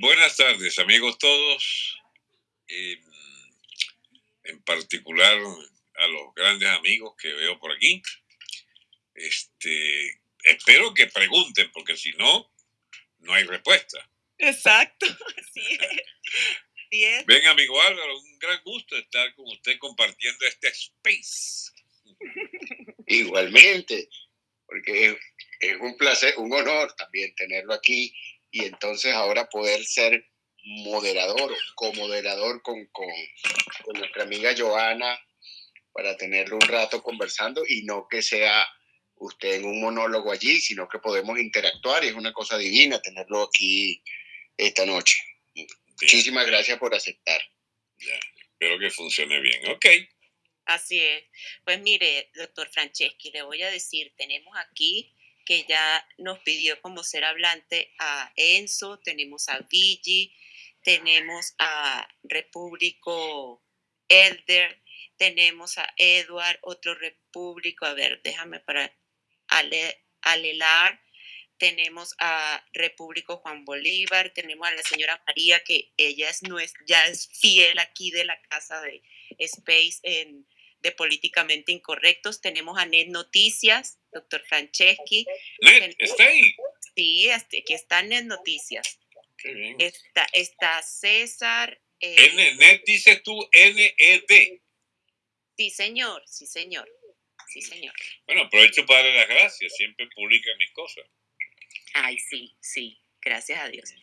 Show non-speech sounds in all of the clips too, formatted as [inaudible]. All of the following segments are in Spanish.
Buenas tardes, amigos todos. Eh, en particular a los grandes amigos que veo por aquí. Este, espero que pregunten, porque si no, no hay respuesta. Exacto, [laughs] así es. Ven, amigo Álvaro, un gran gusto estar con usted compartiendo este space. [laughs] Igualmente, porque es un placer, un honor también tenerlo aquí y entonces ahora poder ser moderador o comoderador con, con, con nuestra amiga Joana para tenerlo un rato conversando y no que sea usted en un monólogo allí, sino que podemos interactuar y es una cosa divina tenerlo aquí esta noche. Muchísimas gracias por aceptar. espero que funcione bien. Ok. Así es. Pues mire, doctor Franceschi, le voy a decir, tenemos aquí que ya nos pidió como ser hablante a Enzo, tenemos a Vigi, tenemos a Repúblico Elder, tenemos a Edward, otro repúblico, a ver, déjame para Alelar, tenemos a Repúblico Juan Bolívar, tenemos a la señora María, que ella es, ya es fiel aquí de la casa de Space en, de Políticamente Incorrectos, tenemos a Net Noticias, doctor Franceschi. Net, ¿está ahí? Sí, este, aquí está Net Noticias. Qué bien. Está, está César. Eh, Net dices tú N-E-D. Sí, señor, sí, señor. Sí, señor. Bueno, aprovecho para darle las gracias, siempre publica mis cosas. Ay, sí, sí, gracias a Dios.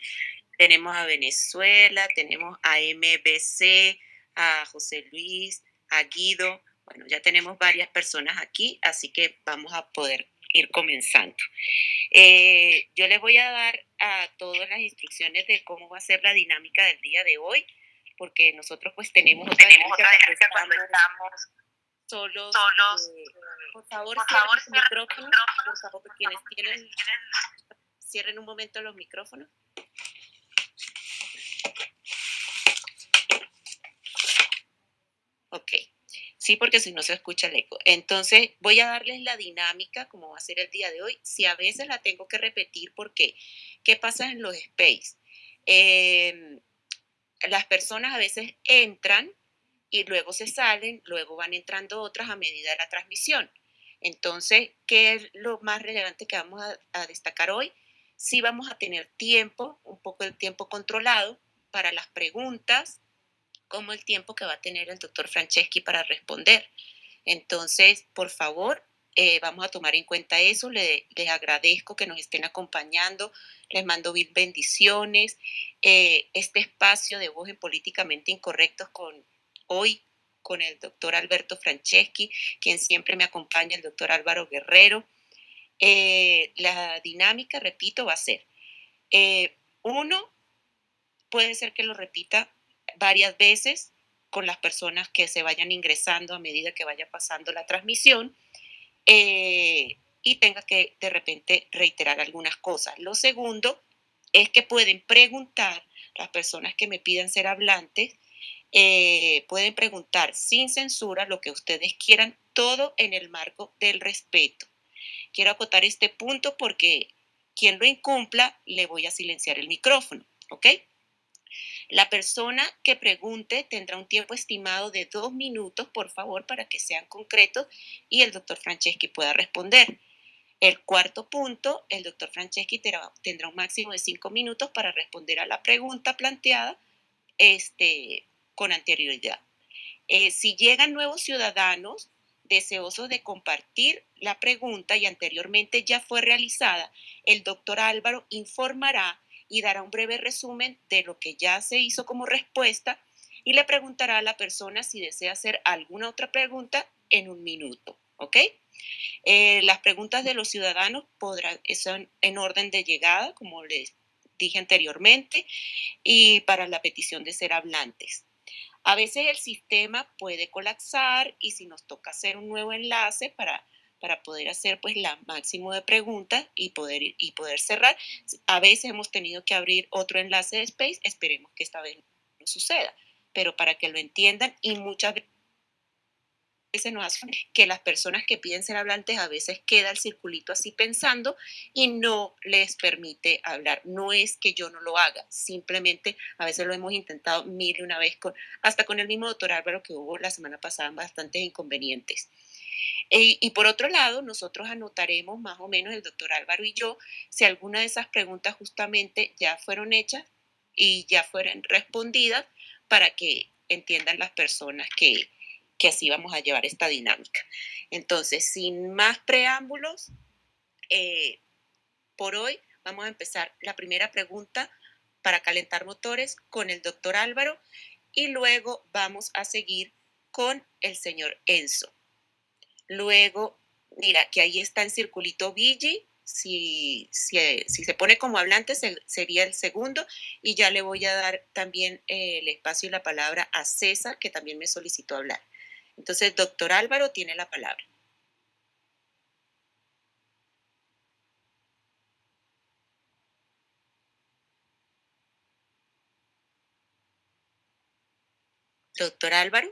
Tenemos a Venezuela, tenemos a MBC, a José Luis, a Guido. Bueno, ya tenemos varias personas aquí, así que vamos a poder ir comenzando. Eh, yo les voy a dar a todas las instrucciones de cómo va a ser la dinámica del día de hoy porque nosotros pues tenemos otra tenemos dinámica cuando estamos solos. solos eh, por favor, por favor cierren los micrófonos. Por favor, quienes tienen, cierren un momento los micrófonos. Ok. Sí, porque si no se escucha el eco. Entonces, voy a darles la dinámica, como va a ser el día de hoy. Si a veces la tengo que repetir, porque ¿qué pasa en los space? Eh, las personas a veces entran y luego se salen, luego van entrando otras a medida de la transmisión. Entonces, ¿qué es lo más relevante que vamos a, destacar hoy? Sí vamos a tener tiempo, un poco el tiempo controlado para las preguntas, como el tiempo que va a tener el doctor Franceschi para responder. Entonces, por favor, eh, vamos a tomar en cuenta eso. les agradezco que nos estén acompañando. Les mando mil bendiciones. Eh, este espacio de voz en políticamente incorrectos con hoy con el doctor Alberto Franceschi, quien siempre me acompaña, el doctor Álvaro Guerrero. Eh, la dinámica, repito, va a ser, uno, puede ser que lo repita varias veces con las personas que se vayan ingresando a medida que vaya pasando la transmisión. Eh, y tenga que de repente reiterar algunas cosas. Lo segundo es que pueden preguntar, las personas que me pidan ser hablantes, eh, pueden preguntar sin censura lo que ustedes quieran, todo en el marco del respeto. Quiero acotar este punto porque quien lo incumpla le voy a silenciar el micrófono, ¿ok? La persona que pregunte tendrá un tiempo estimado de dos minutos, por favor, para que sean concretos y el doctor Franceschi pueda responder. El cuarto punto, el doctor Franceschi tendrá un máximo de cinco minutos para responder a la pregunta planteada este, con anterioridad. Eh, si llegan nuevos ciudadanos deseosos de compartir la pregunta y anteriormente ya fue realizada, el doctor Álvaro informará y dará un breve resumen de lo que ya se hizo como respuesta y le preguntará a la persona si desea hacer alguna otra pregunta en un minuto. ¿Ok? Eh, las preguntas de los ciudadanos podrán, son en orden de llegada, como les dije anteriormente, y para la petición de ser hablantes. A veces el sistema puede colapsar y si nos toca hacer un nuevo enlace para para poder hacer pues la máximo de preguntas y poder, y poder cerrar. A veces hemos tenido que abrir otro enlace de Space, esperemos que esta vez no suceda, pero para que lo entiendan y muchas veces nos hace que las personas que piden ser hablantes a veces queda el circulito así pensando y no les permite hablar. No es que yo no lo haga, simplemente a veces lo hemos intentado mil y una vez, con, hasta con el mismo doctor Álvaro que hubo la semana pasada bastantes inconvenientes. Y, y, por otro lado, nosotros anotaremos más o menos el doctor Álvaro y yo si alguna de esas preguntas justamente ya fueron hechas y ya fueron respondidas para que entiendan las personas que, que así vamos a llevar esta dinámica. Entonces, sin más preámbulos, eh, por hoy vamos a empezar la primera pregunta para calentar motores con el doctor Álvaro y luego vamos a seguir con el señor Enzo. Luego, mira que ahí está en circulito Vigi, si, si, si, se pone como hablante sería el segundo y ya le voy a dar también eh, el espacio y la palabra a César que también me solicitó hablar. Entonces, doctor Álvaro tiene la palabra. Doctor Álvaro,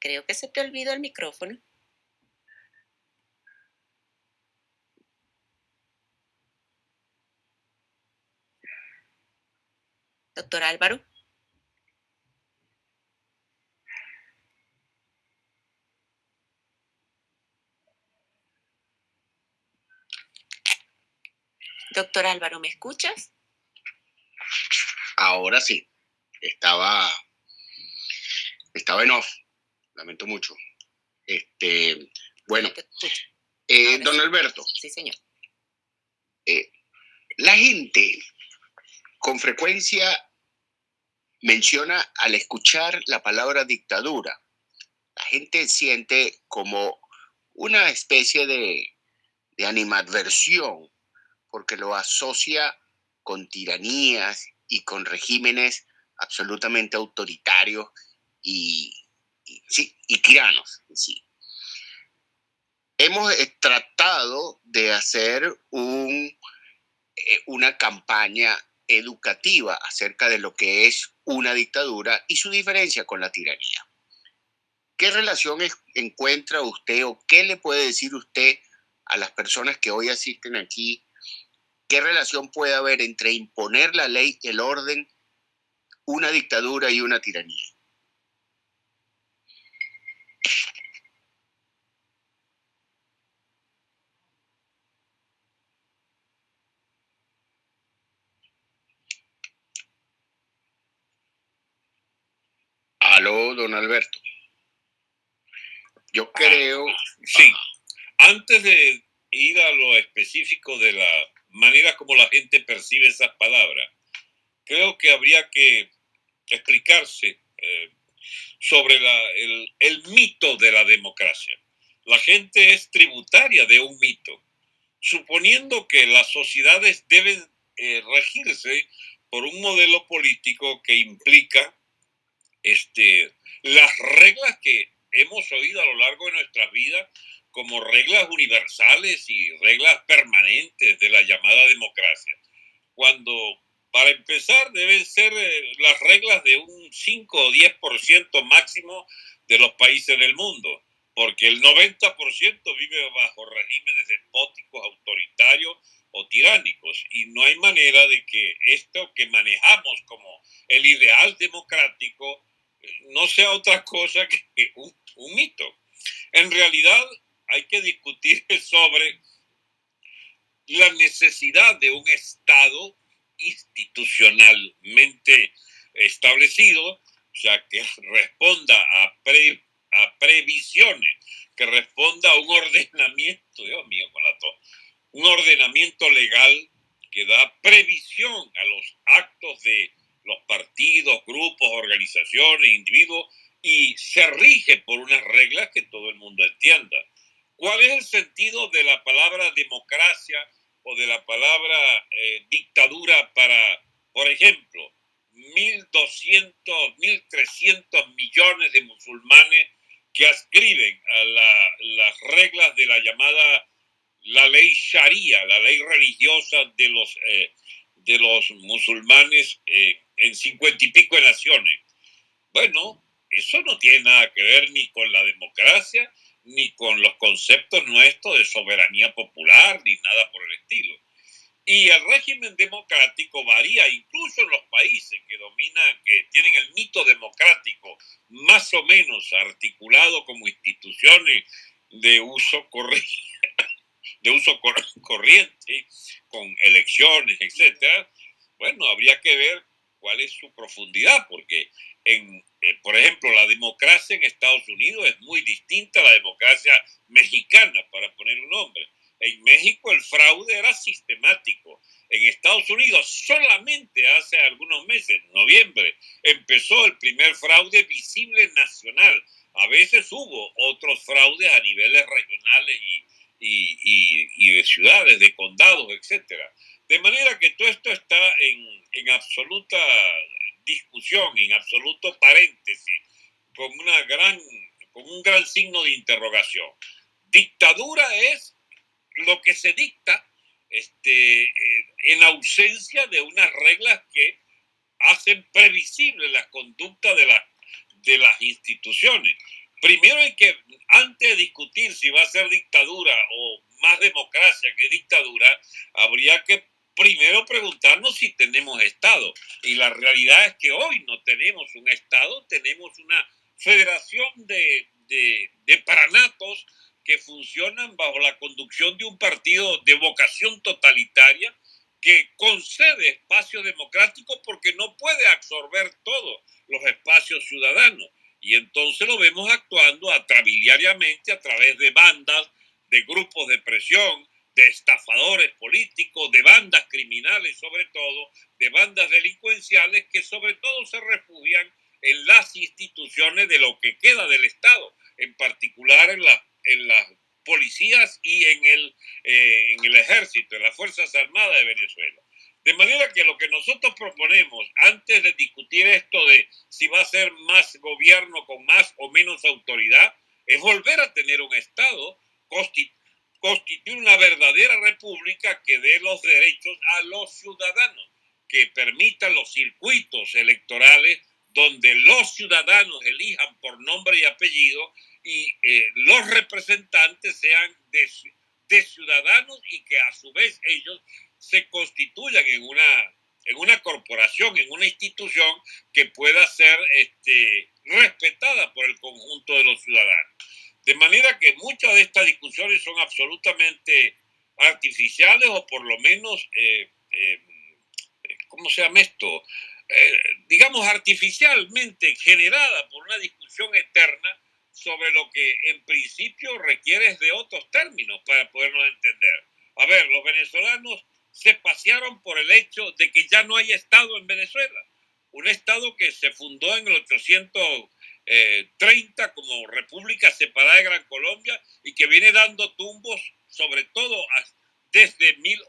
creo que se te olvidó el micrófono. Doctor Álvaro. Doctor Álvaro, ¿me escuchas? Ahora sí. Estaba, estaba en off. Lamento mucho. Este, bueno, eh, don Alberto. Sí, señor. Eh, la gente con frecuencia menciona al escuchar la palabra dictadura. La gente siente como una especie de, de animadversión porque lo asocia con tiranías y con regímenes absolutamente autoritarios y, sí, y tiranos sí. Hemos eh, tratado de hacer un, eh, una campaña educativa acerca de lo que es una dictadura y su diferencia con la tiranía. ¿Qué relación encuentra usted o qué le puede decir usted a las personas que hoy asisten aquí ¿Qué relación puede haber entre imponer la ley, el orden, una dictadura y una tiranía? Aló, don Alberto. Yo creo... Sí, antes de ir a lo específico de la manera como la gente percibe esas palabras. Creo que habría que explicarse eh, sobre el, mito de la democracia. La gente es tributaria de un mito, suponiendo que las sociedades deben eh, regirse por un modelo político que implica este, las reglas que hemos oído a lo largo de nuestras vidas como reglas universales y reglas permanentes de la llamada democracia, cuando para empezar deben ser eh, las reglas de un 5 o 10% máximo de los países del mundo, porque el 90% vive bajo regímenes despóticos, autoritarios o tiránicos, y no hay manera de que esto que manejamos como el ideal democrático no sea otra cosa que un, mito. En realidad, hay que discutir [laughs] sobre la necesidad de un Estado institucionalmente establecido, o sea, que responda a, a previsiones, que responda a un ordenamiento, Dios mío, con la to, un ordenamiento legal que da previsión a los actos de los partidos, grupos, organizaciones, individuos, y se rige por unas reglas que todo el mundo entienda. ¿Cuál es el sentido de la palabra democracia o de la palabra eh, dictadura para, por ejemplo, 1.200, 1.300 millones de musulmanes que ascriben a las reglas de la llamada la ley sharia, la ley religiosa de los, eh, de los musulmanes eh, en cincuenta y pico de naciones? Bueno, eso no tiene nada que ver ni con la democracia, ni con los conceptos nuestros de soberanía popular, ni nada por el estilo. Y el régimen democrático varía incluso en los países que dominan, que tienen el mito democrático más o menos articulado como instituciones de uso de uso corriente con elecciones, etcétera. Bueno, habría que ver cuál es su profundidad, porque en, eh, por ejemplo, la democracia en Estados Unidos es muy distinta a la democracia mexicana, para poner un nombre. En México el fraude era sistemático. En Estados Unidos solamente hace algunos meses, en noviembre, empezó el primer fraude visible nacional. A veces hubo otros fraudes a niveles regionales y, de ciudades, de condados, etc. De manera que todo esto está en, en absoluta discusión, en absoluto paréntesis, con, una gran, con un gran signo de interrogación. Dictadura es lo que se dicta este, eh, en ausencia de unas reglas que hacen previsible la conducta de, la, de las instituciones. Primero hay que, antes de discutir si va a ser dictadura o más democracia que dictadura, habría que primero preguntarnos si tenemos Estado. Y la realidad es que hoy no tenemos un Estado, tenemos una federación de, de, de paranatos que funcionan bajo la conducción de un partido de vocación totalitaria que concede espacios democráticos porque no puede absorber todos los espacios ciudadanos. Y entonces lo vemos actuando atrabiliariamente a través de bandas, de grupos de presión, de estafadores políticos, de bandas criminales sobre todo, de bandas delincuenciales que sobre todo se refugian en las instituciones de lo que queda del Estado, en particular en, en las policías y en el, eh, en el ejército, en las Fuerzas Armadas de Venezuela. De manera que lo que nosotros proponemos, antes de discutir esto de si va a ser más gobierno con más o menos autoridad, es volver a tener un Estado constitucional constituir una verdadera república que dé los derechos a los ciudadanos, que permita los circuitos electorales donde los ciudadanos elijan por nombre y apellido y eh, los representantes sean de, ciudadanos y que a su vez ellos se constituyan en una, en una corporación, en una institución que pueda ser este, respetada por el conjunto de los ciudadanos. De manera que muchas de estas discusiones son absolutamente artificiales o por lo menos, eh, eh, ¿cómo se llama esto? Eh, digamos, artificialmente generada por una discusión eterna sobre lo que en principio requiere de otros términos para podernos entender. A ver, los venezolanos se pasearon por el hecho de que ya no hay Estado en Venezuela. Un Estado que se fundó en el 800 30 eh, como República Separada de Gran Colombia y que viene dando tumbos, sobre todo desde, mil,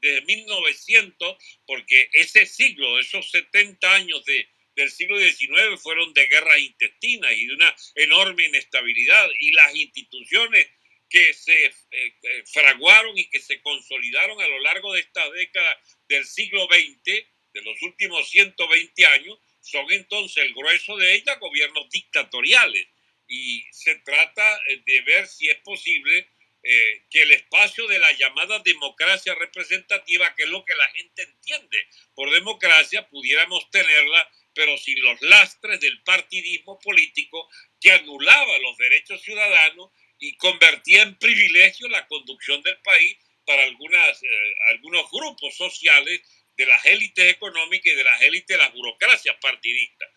desde 1900, porque ese siglo, esos 70 años de, del siglo XIX fueron de guerras intestinas y de una enorme inestabilidad y las instituciones que se eh, eh, fraguaron y que se consolidaron a lo largo de esta década del siglo XX, de los últimos 120 años, son entonces el grueso de ellas gobiernos dictatoriales. Y se trata eh, de ver si es posible eh, que el espacio de la llamada democracia representativa, que es lo que la gente entiende por democracia, pudiéramos tenerla, pero sin los lastres del partidismo político que anulaba los derechos ciudadanos y convertía en privilegio la conducción del país para algunas, eh, algunos grupos sociales de las élites económicas y de las élites de las burocracias partidistas.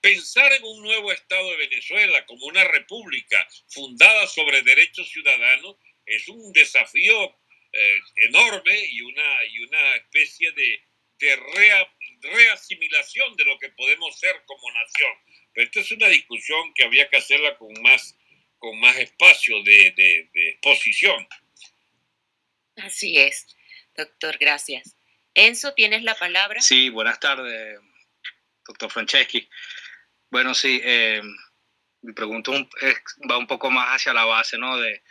Pensar en un nuevo Estado de Venezuela como una república fundada sobre derechos ciudadanos es un desafío eh, enorme y una, y una especie de, de reasimilación de lo que podemos ser como nación. Pero esta es una discusión que había que hacerla con más, con más espacio de, de, de exposición. Así es, doctor, gracias. Enzo, ¿tienes la palabra? Sí, buenas tardes, doctor Franceschi. Bueno, sí, eh, mi pregunta va un poco más hacia la base ¿no? de,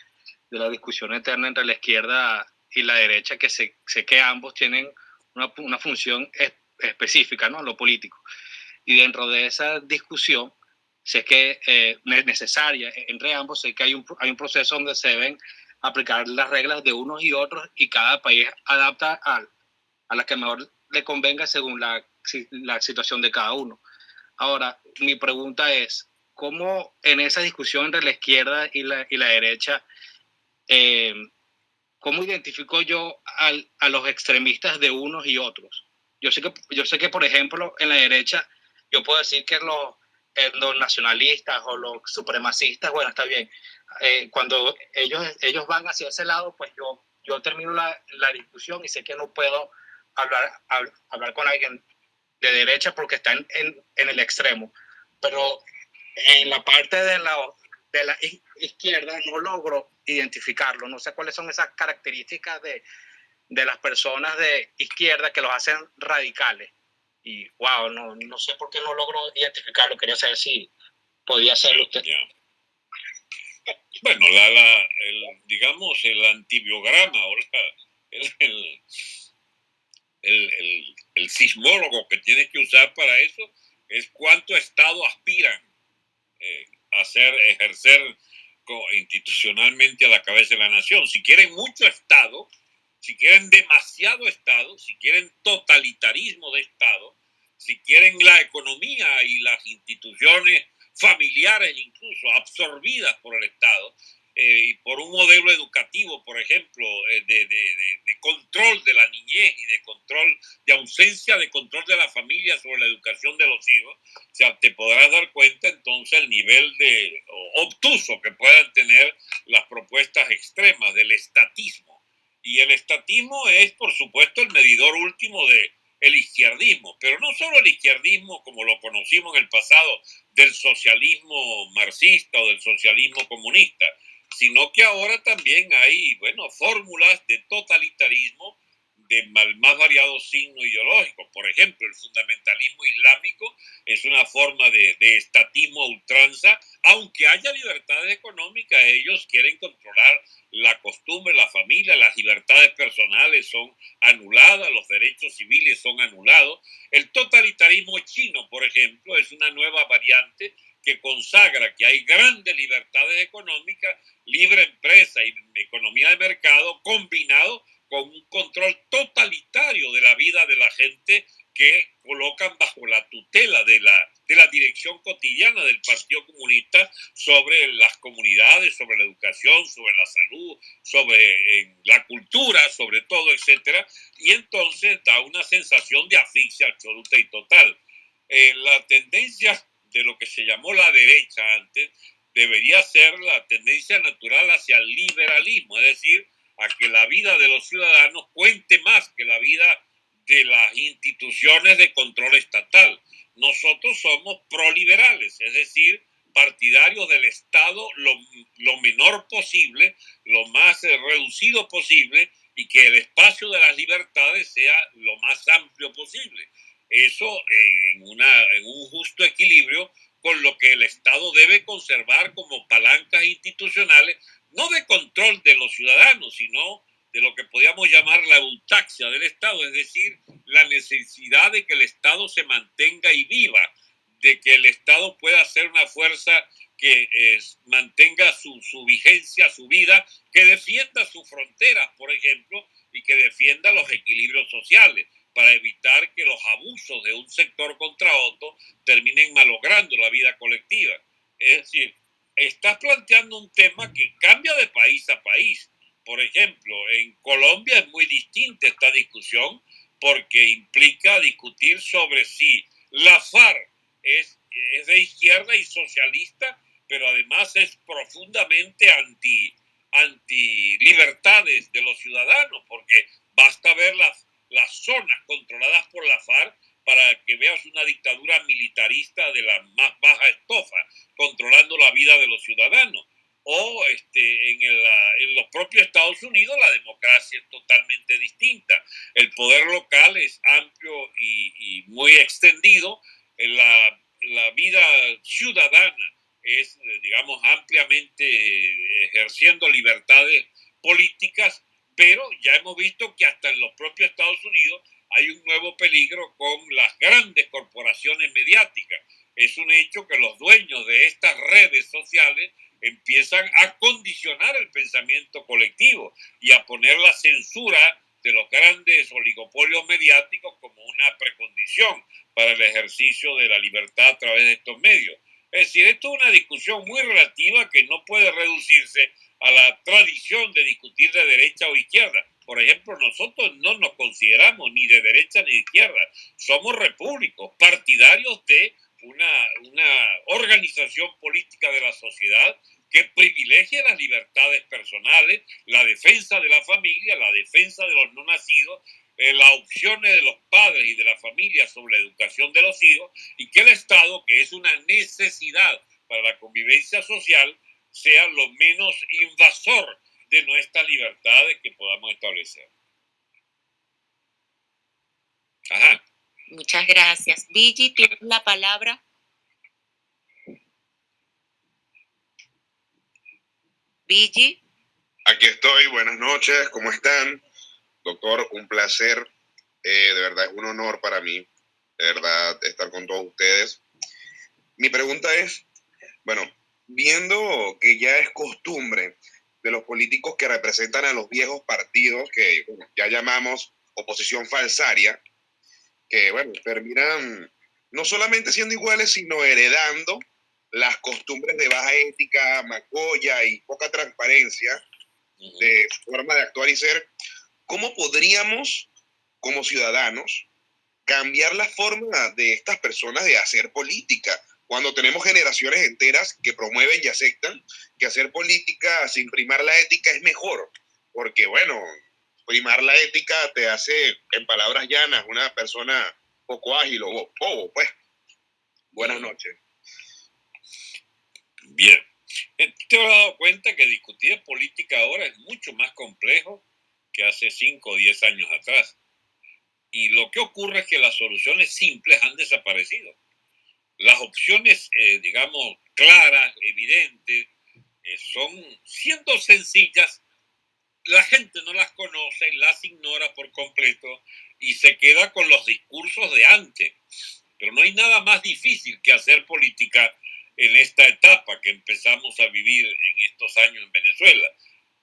de, la discusión eterna entre la izquierda y la derecha, que sé, sé que ambos tienen una, una función específica, ¿no? Lo político. Y dentro de esa discusión sé que eh, es necesaria entre ambos, sé que hay un, hay un proceso donde se deben aplicar las reglas de unos y otros y cada país adapta a, a la que mejor le convenga según la, la situación de cada uno. Ahora, mi pregunta es, ¿cómo en esa discusión entre la izquierda y la, y la derecha, eh, cómo identifico yo al, a los extremistas de unos y otros? Yo sé, que, yo sé que, por ejemplo, en la derecha, yo puedo decir que los, eh, los nacionalistas o los supremacistas, bueno, está bien. Eh, cuando ellos, ellos van hacia ese lado, pues yo, yo termino la, la discusión y sé que no puedo hablar, hablar con alguien de derecha porque está en, en, el extremo. Pero en la parte de la, de la izquierda no logro identificarlo. No sé cuáles son esas características de, de las personas de izquierda que los hacen radicales. Y wow, no, no sé por qué no logro identificarlo. Quería saber si podía hacerlo usted. Bueno, la, la, el, digamos, el antibiograma o [laughs] el, el, el, sismólogo que tienes que usar para eso es cuánto Estado aspiran eh, a hacer, ejercer institucionalmente a la cabeza de la nación. Si quieren mucho Estado, si quieren demasiado Estado, si quieren totalitarismo de Estado, si quieren la economía y las instituciones familiares incluso absorbidas por el Estado, eh, por un modelo educativo, por ejemplo, eh, de, de, de, control de la niñez y de control, de ausencia de control de la familia sobre la educación de los hijos, o sea, te podrás dar cuenta entonces el nivel de obtuso que puedan tener las propuestas extremas del estatismo. Y el estatismo es, por supuesto, el medidor último de el izquierdismo, pero no solo el izquierdismo como lo conocimos en el pasado del socialismo marxista o del socialismo comunista, sino que ahora también hay, bueno, fórmulas de totalitarismo de más variados signos ideológicos. Por ejemplo, el fundamentalismo islámico es una forma de, de, estatismo ultranza, aunque haya libertades económicas, ellos quieren controlar la costumbre, la familia, las libertades personales son anuladas, los derechos civiles son anulados. El totalitarismo chino, por ejemplo, es una nueva variante que consagra que hay grandes libertades económicas, libre empresa y economía de mercado combinado con un control totalitario de la vida de la gente que colocan bajo la tutela de la, de la dirección cotidiana del Partido Comunista sobre las comunidades, sobre la educación, sobre la salud, sobre la cultura, sobre todo, etcétera, y entonces da una sensación de asfixia absoluta y total. Eh, la tendencia de lo que se llamó la derecha antes, debería ser la tendencia natural hacia el liberalismo, es decir, a que la vida de los ciudadanos cuente más que la vida de las instituciones de control estatal. Nosotros somos proliberales, es decir, partidarios del Estado lo, lo menor posible, lo más reducido posible y que el espacio de las libertades sea lo más amplio posible eso en, una, en un justo equilibrio con lo que el Estado debe conservar como palancas institucionales, no de control de los ciudadanos, sino de lo que podríamos llamar la eutaxia del Estado, es decir, la necesidad de que el Estado se mantenga y viva, de que el Estado pueda ser una fuerza que mantenga su, su, vigencia, su vida, que defienda sus fronteras, por ejemplo, y que defienda los equilibrios sociales para evitar que los abusos de un sector contra otro terminen malogrando la vida colectiva. Es decir, estás planteando un tema que cambia de país a país. Por ejemplo, en Colombia es muy distinta esta discusión porque implica discutir sobre si la FARC es, es de izquierda y socialista, pero además es profundamente anti, anti libertades de los ciudadanos, porque basta ver las las zonas controladas por la FARC para que veas una dictadura militarista de la más baja estofa, controlando la vida de los ciudadanos. O este, en, el, en los propios Estados Unidos la democracia es totalmente distinta. El poder local es amplio y, y muy extendido. La, la vida ciudadana es, digamos, ampliamente ejerciendo libertades políticas pero ya hemos visto que hasta en los propios Estados Unidos hay un nuevo peligro con las grandes corporaciones mediáticas. es un hecho que los dueños de estas redes sociales empiezan a condicionar el pensamiento colectivo y a poner la censura de los grandes oligopolios mediáticos como una precondición para el ejercicio de la libertad a través de estos medios. Es decir, esto es una discusión muy relativa que no puede reducirse a la tradición de discutir de derecha o izquierda. Por ejemplo, nosotros no nos consideramos ni de derecha ni de izquierda. Somos repúblicos, partidarios de una, una organización política de la sociedad que privilegia las libertades personales, la defensa de la familia, la defensa de los no nacidos, eh, las opciones de los padres y de la familia sobre la educación de los hijos, y que el Estado, que es una necesidad para la convivencia social, sea lo menos invasor de nuestras libertades que podamos establecer. Ajá. Muchas gracias. Vigi, tienes la palabra. Vigi. Aquí estoy, buenas noches, ¿cómo están? Doctor, un placer, eh, de verdad es un honor para mí, de verdad, estar con todos ustedes. Mi pregunta es, bueno, viendo que ya es costumbre de los políticos que representan a los viejos partidos, que ya llamamos oposición falsaria, que, bueno, terminan no solamente siendo iguales, sino heredando las costumbres de baja ética, macoya y poca transparencia de forma de actuar y ser, ¿cómo podríamos, como ciudadanos, cambiar la forma de estas personas de hacer política? Cuando tenemos generaciones enteras que promueven y aceptan que hacer política sin primar la ética es mejor, porque bueno, primar la ética te hace, en palabras llanas, una persona poco ágil o bobo, pues. Buenas noches. Bien, eh, te has dado cuenta que discutir política ahora es mucho más complejo que hace 5 o 10 años atrás. Y lo que ocurre es que las soluciones simples han desaparecido. Las opciones, eh, digamos, claras, evidentes, eh, son, siendo sencillas, la gente no las conoce, las ignora por completo y se queda con los discursos de antes. Pero no hay nada más difícil que hacer política en esta etapa que empezamos a vivir en estos años en Venezuela,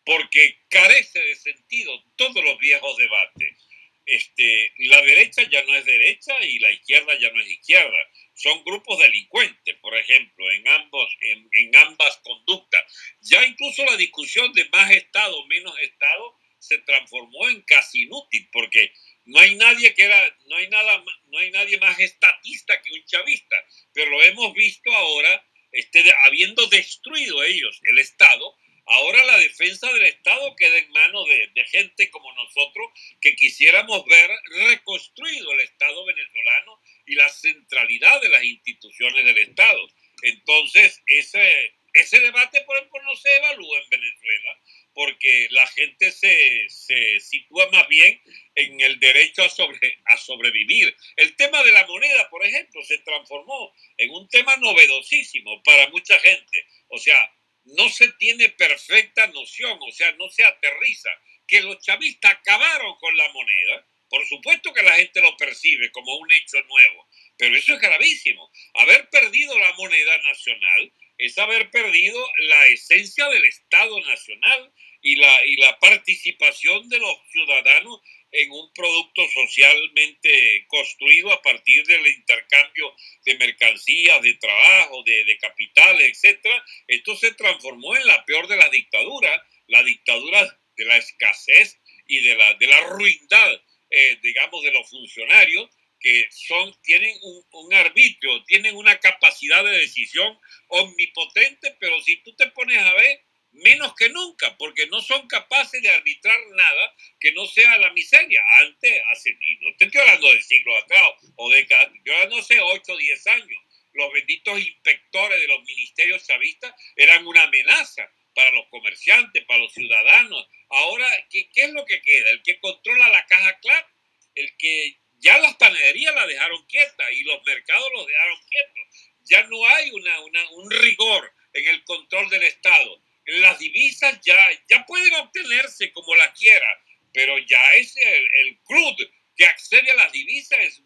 porque carece de sentido todos los viejos debates. Este, la derecha ya no es derecha y la izquierda ya no es izquierda. Son grupos delincuentes, por ejemplo, en, ambos, en, en ambas conductas. Ya incluso la discusión de más Estado, menos Estado, se transformó en casi inútil, porque no hay nadie que era, no hay nada, no hay nadie más estatista que un chavista, pero lo hemos visto ahora, este, habiendo destruido ellos el Estado, ahora la defensa del Estado queda en manos de, gente como nosotros que quisiéramos ver reconstruido el Estado venezolano y la centralidad de las instituciones del Estado. Entonces, ese, ese debate, por ejemplo, no se evalúa en Venezuela porque la gente se, se, sitúa más bien en el derecho a, sobre, a sobrevivir. El tema de la moneda, por ejemplo, se transformó en un tema novedosísimo para mucha gente. O sea, no se tiene perfecta noción, o sea, no se aterriza que los chavistas acabaron con la moneda. Por supuesto que la gente lo percibe como un hecho nuevo, pero eso es gravísimo. Haber perdido la moneda nacional es haber perdido la esencia del Estado Nacional y la, y la participación de los ciudadanos en un producto socialmente construido a partir del intercambio de mercancías, de trabajo, de, de capitales, etc. Esto se transformó en la peor de las dictaduras, la dictadura de la escasez y de la, de la ruindad, eh, digamos, de los funcionarios que son, tienen un, un, arbitrio, tienen una capacidad de decisión omnipotente, pero si tú te pones a ver, menos que nunca, porque no son capaces de arbitrar nada que no sea la miseria. Antes, hace, no estoy hablando del siglo atrás o de yo no sé, 8 o 10 años, los benditos inspectores de los ministerios chavistas eran una amenaza para los comerciantes, para los ciudadanos. Ahora, ¿qué, qué es lo que queda? El que controla la caja clara, el que ya las panaderías la dejaron quieta y los mercados los dejaron quietos. Ya no hay una, una, un rigor en el control del Estado. Las divisas ya, ya pueden obtenerse como la quiera, pero ya es el, el CRUD que accede a las divisas es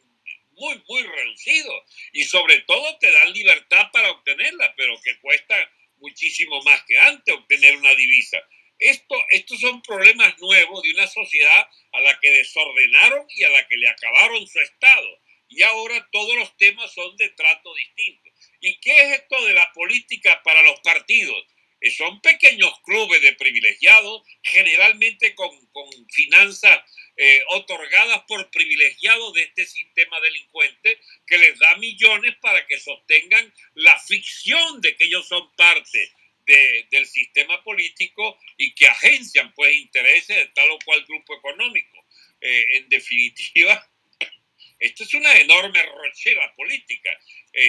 muy, muy reducidos. Y sobre todo te dan libertad para obtenerla, pero que cuesta muchísimo más que antes obtener una divisa. Esto, estos son problemas nuevos de una sociedad a la que desordenaron y a la que le acabaron su Estado. Y ahora todos los temas son de trato distinto. ¿Y qué es esto de la política para los partidos? Eh, son pequeños clubes de privilegiados, generalmente con, finanzas eh, otorgadas por privilegiados de este sistema delincuente que les da millones para que sostengan la ficción de que ellos son parte del sistema político y que agencian pues intereses de tal o cual grupo económico. Eh, en definitiva, esto es una enorme rochera política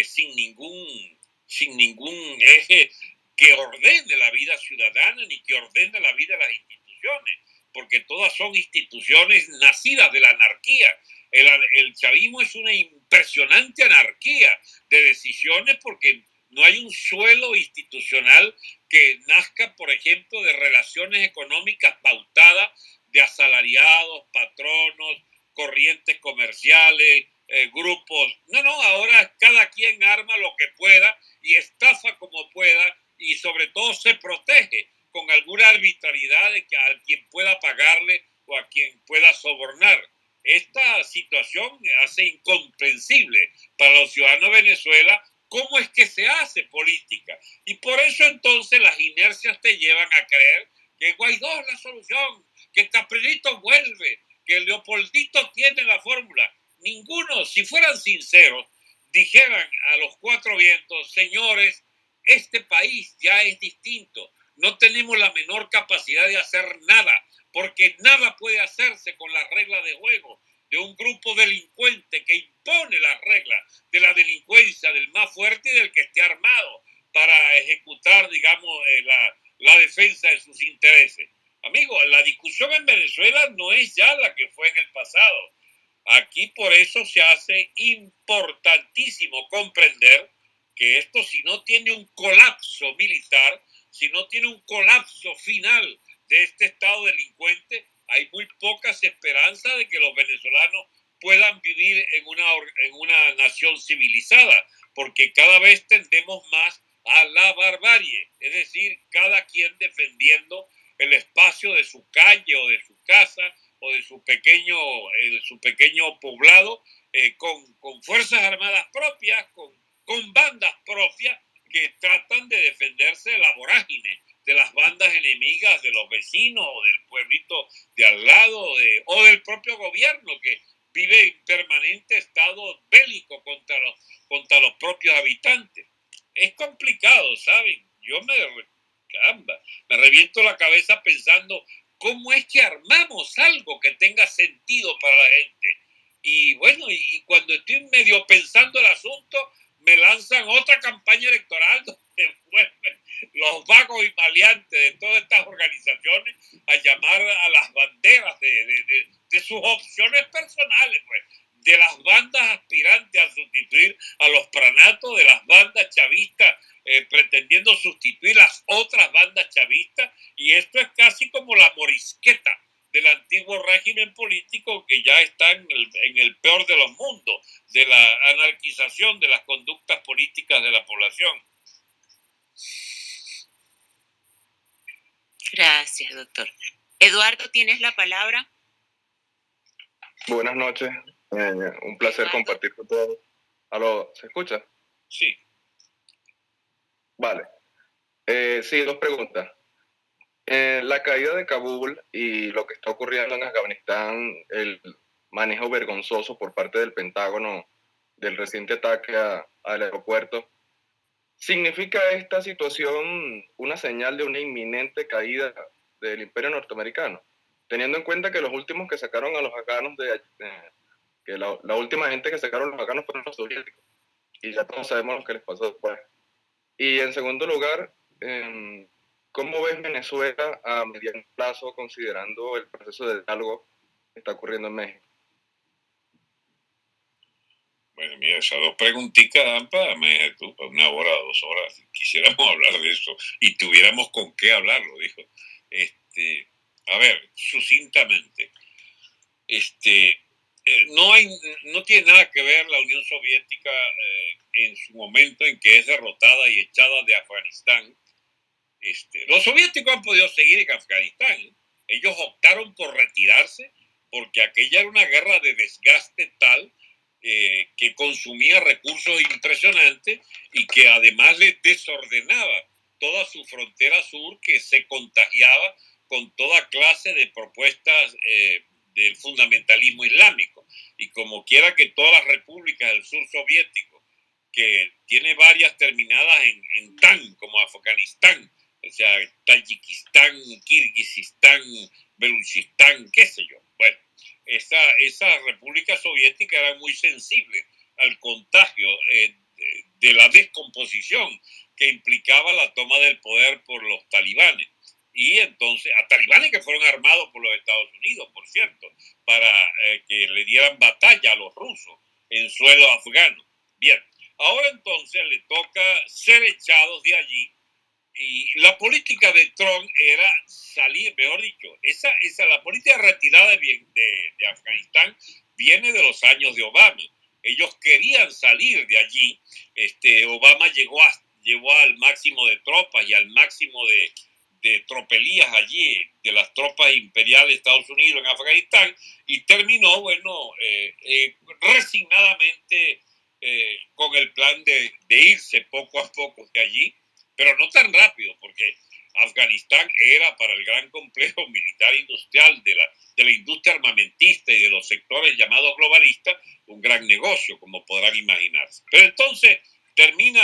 sin, ningún, sin ningún eje que ordene la vida ciudadana ni que ordene la vida de las instituciones, porque todas son instituciones nacidas de la anarquía. El, chavismo es una impresionante anarquía de decisiones porque no hay un suelo institucional que nazca, por ejemplo, de relaciones económicas pautadas de asalariados, patronos, corrientes comerciales, eh, grupos. No, no, ahora cada quien arma lo que pueda y estafa como pueda y sobre todo se protege con alguna arbitrariedad de que a quien pueda pagarle o a quien pueda sobornar. Esta situación hace incomprensible para los ciudadanos de Venezuela cómo es que se hace política. Y por eso entonces las inercias te llevan a creer que Guaidó es la solución, que Caprilito vuelve, que Leopoldito tiene la fórmula. Ninguno, si fueran sinceros, dijeran a los cuatro vientos, señores, este país ya es distinto. No tenemos la menor capacidad de hacer nada, porque nada puede hacerse con las reglas de juego de un grupo delincuente que impone las reglas de la delincuencia del más fuerte y del que esté armado para ejecutar, digamos, eh, la, la defensa de sus intereses. Amigo, la discusión en Venezuela no es ya la que fue en el pasado. Aquí por eso se hace importantísimo comprender que esto si no tiene un colapso militar, si no tiene un colapso final de este Estado delincuente, hay muy pocas esperanzas de que los venezolanos puedan vivir en una, en una nación civilizada, porque cada vez tendemos más a la barbarie, es decir, cada quien defendiendo el espacio de su calle o de su casa o de su pequeño, eh, su pequeño poblado eh, con, con fuerzas armadas propias, con con bandas propias que tratan de defenderse de la vorágine, de las bandas enemigas de los vecinos o del pueblito de al lado o del propio gobierno que vive en permanente estado bélico contra los, contra los propios habitantes. Es complicado, ¿saben? Yo me, me reviento la cabeza pensando cómo es que armamos algo que tenga sentido para la gente. Y bueno, y cuando estoy medio pensando el asunto, me lanzan otra campaña electoral donde vuelven los vagos y maleantes de todas estas organizaciones a llamar a las banderas de, sus opciones personales, pues, de las bandas aspirantes a sustituir a los pranatos, de las bandas chavistas eh, pretendiendo sustituir las otras bandas chavistas, y esto es casi como la morisqueta del antiguo régimen político que ya está en el, peor de los mundos, de la de las conductas políticas de la población. Gracias, doctor. Eduardo, ¿tienes la palabra? Buenas noches. Eh, un placer compartir con todos. ¿Aló? ¿Se escucha? Sí. Vale. Eh, sí, dos preguntas. Eh, la caída de Kabul y lo que está ocurriendo en Afganistán, el manejo vergonzoso por parte del Pentágono del reciente ataque al aeropuerto, ¿significa esta situación una señal de una inminente caída del imperio norteamericano? Teniendo en cuenta que los últimos que sacaron a los afganos de... Eh, que la, última gente que sacaron los afganos fueron los soviéticos. Y ya todos sabemos lo que les pasó después. Y en segundo lugar, eh, ¿Cómo ves Venezuela a mediano plazo considerando el proceso de diálogo que está ocurriendo en México? Bueno, mira, esas dos preguntitas dan para, una hora, dos horas. Quisiéramos [laughs] hablar de eso y tuviéramos con qué hablarlo, dijo. Este, a ver, sucintamente. Este, eh, no, hay, no tiene nada que ver la Unión Soviética eh, en su momento en que es derrotada y echada de Afganistán. Este, los soviéticos han podido seguir en Afganistán. Ellos optaron por retirarse porque aquella era una guerra de desgaste tal eh, que consumía recursos impresionantes y que además le desordenaba toda su frontera sur que se contagiaba con toda clase de propuestas eh, del fundamentalismo islámico. Y como quiera que todas las repúblicas del sur soviético, que tiene varias terminadas en, en tan, como Afganistán, o sea, Tayikistán, Kirguistán, Beluchistán, qué sé yo. Esa república soviética era muy sensible al contagio eh, de, la descomposición que implicaba la toma del poder por los talibanes. Y entonces, a talibanes que fueron armados por los Estados Unidos, por cierto, para eh, que le dieran batalla a los rusos en suelo afgano. Bien, ahora entonces le toca ser echados de allí y la política de Trump era salir, mejor dicho, esa, esa, la política retirada de, de, Afganistán viene de los años de Obama. Ellos querían salir de allí. Este, Obama llegó, a, llevó al máximo de tropas y al máximo de, de tropelías allí, de las tropas imperiales de Estados Unidos en Afganistán, y terminó, bueno, eh, eh, resignadamente eh, con el plan de, de irse poco a poco de allí pero no tan rápido, porque Afganistán era para el gran complejo [laughs] militar industrial de la, de la industria armamentista y de los sectores llamados globalistas un gran negocio, como podrán imaginarse. Pero entonces termina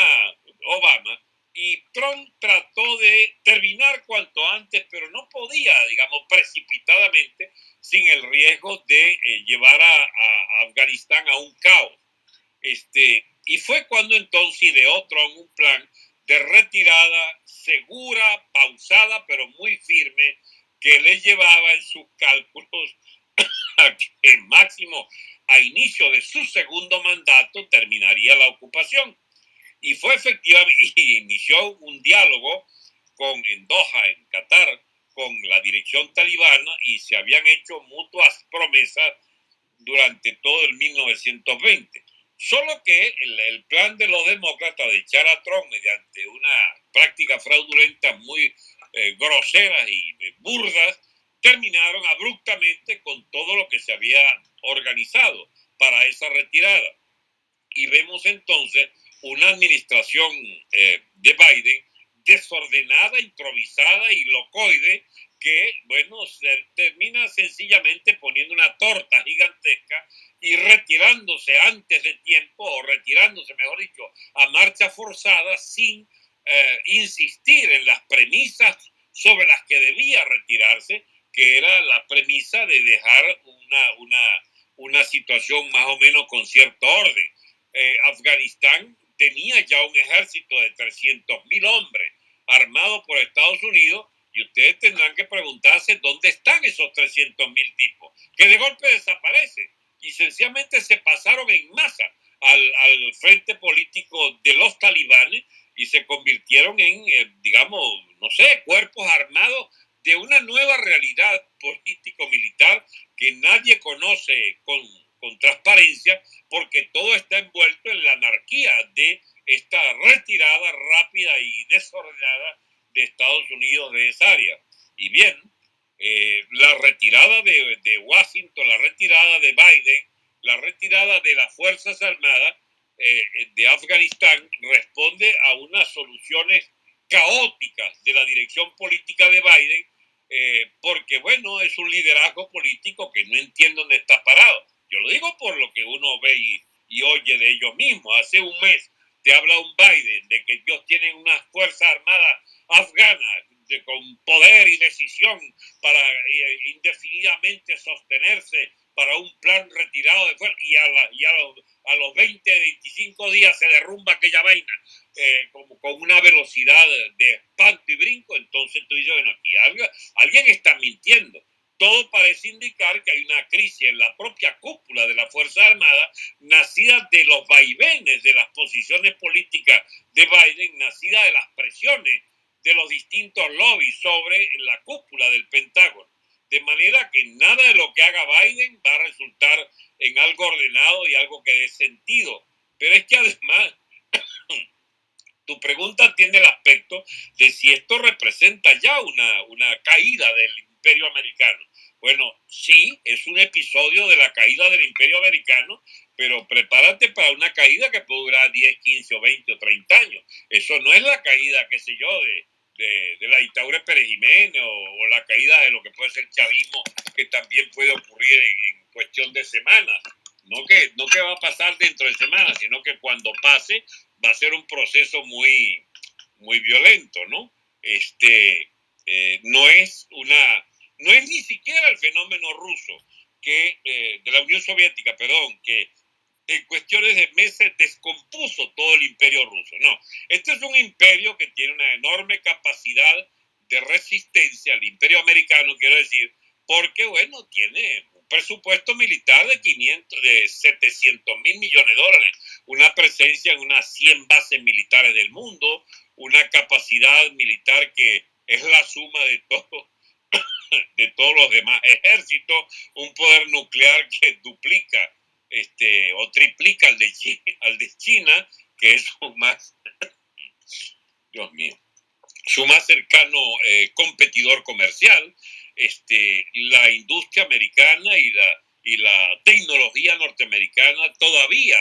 Obama y Trump trató de terminar cuanto antes, pero no podía, digamos, precipitadamente, sin el riesgo de eh, llevar a, Afganistán a un caos. Este, y fue cuando entonces ideó Trump un plan de retirada segura, pausada, pero muy firme, que le llevaba en sus cálculos [coughs] a máximo a inicio de su segundo mandato terminaría la ocupación. Y fue efectivamente, [laughs] y inició un diálogo con, en Doha, en Qatar, con la dirección talibana y se habían hecho mutuas promesas durante todo el 1920. Solo que el, plan de los demócratas de echar a Trump mediante una práctica fraudulenta muy eh, grosera y eh, burdas, terminaron abruptamente con todo lo que se había organizado para esa retirada. Y vemos entonces una administración eh, de Biden desordenada, improvisada y locoide que, bueno, se termina sencillamente poniendo una torta gigantesca y retirándose antes de tiempo, o retirándose, mejor dicho, a marcha forzada sin eh, insistir en las premisas sobre las que debía retirarse, que era la premisa de dejar una, una, una situación más o menos con cierto orden. Eh, Afganistán tenía ya un ejército de 300 mil hombres armado por Estados Unidos y ustedes tendrán que preguntarse dónde están esos 300 mil tipos, que de golpe desaparecen. Y sencillamente se pasaron en masa al, al frente político de los talibanes y se convirtieron en, eh, digamos, no sé, cuerpos armados de una nueva realidad político-militar que nadie conoce con, con transparencia porque todo está envuelto en la anarquía de esta retirada rápida y desordenada de Estados Unidos de esa área. Y bien, eh, la retirada de, de, Washington, la retirada de Biden, la retirada de las Fuerzas Armadas eh, de Afganistán responde a unas soluciones caóticas de la dirección política de Biden, eh, porque bueno, es un liderazgo político que no entiendo dónde está parado. Yo lo digo por lo que uno ve y, y oye de ellos mismos. Hace un mes te habla un Biden de que ellos tienen unas fuerzas armadas afganas con poder y decisión para eh, indefinidamente sostenerse para un plan retirado de fuerza y, a, y a, los, a, los, 20, 25 días se derrumba aquella vaina eh, como, con una velocidad de espanto y brinco, entonces tú dices, bueno, aquí alguien está mintiendo. Todo parece indicar que hay una crisis en la propia cúpula de la Fuerza Armada, nacida de los vaivenes de las posiciones políticas de Biden, nacida de las presiones de los distintos lobbies sobre la cúpula del Pentágono. De manera que nada de lo que haga Biden va a resultar en algo ordenado y algo que dé sentido. Pero es que además, [coughs] tu pregunta tiene el aspecto de si esto representa ya una, una caída del imperio americano. Bueno, sí, es un episodio de la caída del imperio americano, pero prepárate para una caída que puede durar 10, 15 o 20 o 30 años. Eso no es la caída, qué sé yo, de, de, la dictadura de Pérez Jiménez o, la caída de lo que puede ser el chavismo, que también puede ocurrir en, cuestión de semanas. No que, no que va a pasar dentro de semanas, sino que cuando pase va a ser un proceso muy, muy violento, ¿no? Este, eh, no es una, no es ni siquiera el fenómeno ruso que, eh, de la Unión Soviética, perdón, que en cuestiones de meses descompuso todo el imperio ruso. No, este es un imperio que tiene una enorme capacidad de resistencia al imperio americano, quiero decir, porque, bueno, tiene un presupuesto militar de 500, de 700 mil millones de dólares, una presencia en unas 100 bases militares del mundo, una capacidad militar que es la suma de [coughs] de todos los demás ejércitos, un poder nuclear que duplica este, o triplica al de, China, al de China, que es su más, Dios mío, su más cercano eh, competidor comercial, este, la industria americana y la, y la tecnología norteamericana todavía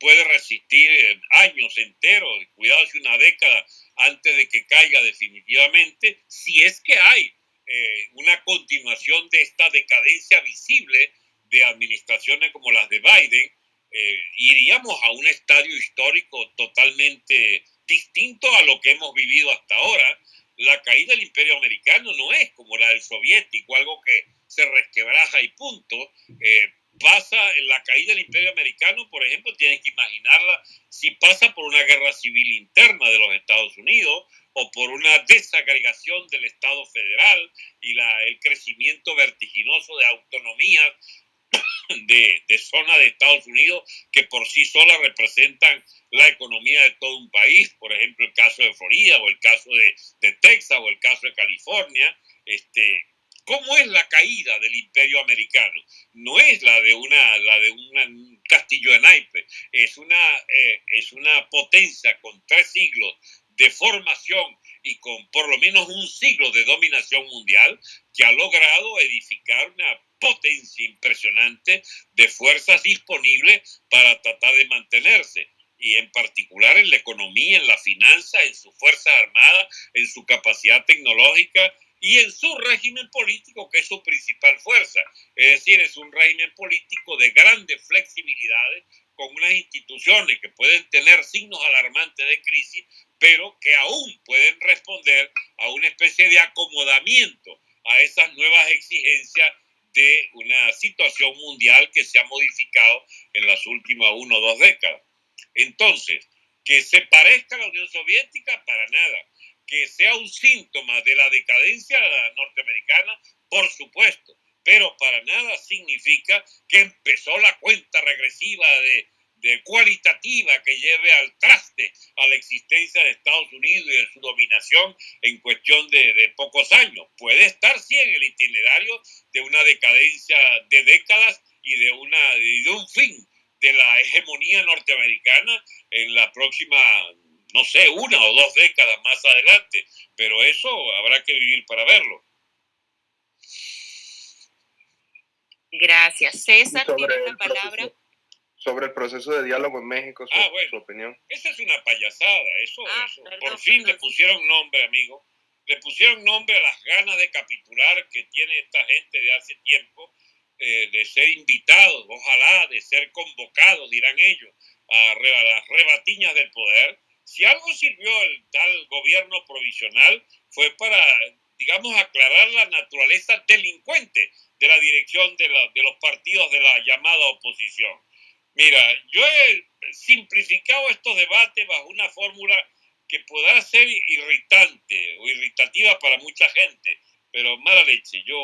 puede resistir eh, años enteros, cuidado si una década antes de que caiga definitivamente, si es que hay eh, una continuación de esta decadencia visible de administraciones como las de Biden, eh, iríamos a un estadio histórico totalmente distinto a lo que hemos vivido hasta ahora. La caída del imperio americano no es como la del soviético, algo que se resquebraja y punto. Eh, pasa en la caída del imperio americano, por ejemplo, tienes que imaginarla si pasa por una guerra civil interna de los Estados Unidos o por una desagregación del Estado federal y la, el crecimiento vertiginoso de autonomías [coughs] de, de zonas de Estados Unidos que por sí solas representan la economía de todo un país, por ejemplo el caso de Florida o el caso de, Texas o el caso de California, este, ¿Cómo es la caída del imperio americano? No es la de, una, la de un castillo de naipes, es una, eh, es una potencia con tres siglos de formación y con por lo menos un siglo de dominación mundial que ha logrado edificar una potencia impresionante de fuerzas disponibles para tratar de mantenerse y en particular en la economía, en la finanza, en su fuerza armada, en su capacidad tecnológica y en su régimen político, que es su principal fuerza. Es decir, es un régimen político de grandes flexibilidades, con unas instituciones que pueden tener signos alarmantes de crisis, pero que aún pueden responder a una especie de acomodamiento a esas nuevas exigencias de una situación mundial que se ha modificado en las últimas uno o dos décadas. Entonces, que se parezca a la Unión Soviética, para nada. Que sea un síntoma de la decadencia norteamericana, por supuesto, pero para nada significa que empezó la cuenta regresiva de de cualitativa que lleve al traste a la existencia de Estados Unidos y de su dominación en cuestión de, pocos años. Puede estar, sí, en el itinerario de una decadencia de décadas y de, una, de un fin de la hegemonía norteamericana en la próxima, no sé, una o dos décadas más adelante. Pero eso habrá que vivir para verlo. Gracias. César, tiene la palabra sobre el proceso de diálogo en México, su, ah, bueno, opinión. Esa es una payasada, eso, ah, eso. Por fin le pusieron nombre, amigo. Le pusieron nombre a las ganas de capitular que tiene esta gente de hace tiempo, eh, de ser invitados, ojalá, de ser convocados, dirán ellos, a, a las rebatiñas del poder. Si algo sirvió el tal gobierno provisional fue para, digamos, aclarar la naturaleza delincuente de la dirección de, la, de los partidos de la llamada oposición Mira, yo he simplificado estos debates bajo una fórmula que podrá ser irritante o irritativa para mucha gente, pero mala leche, yo,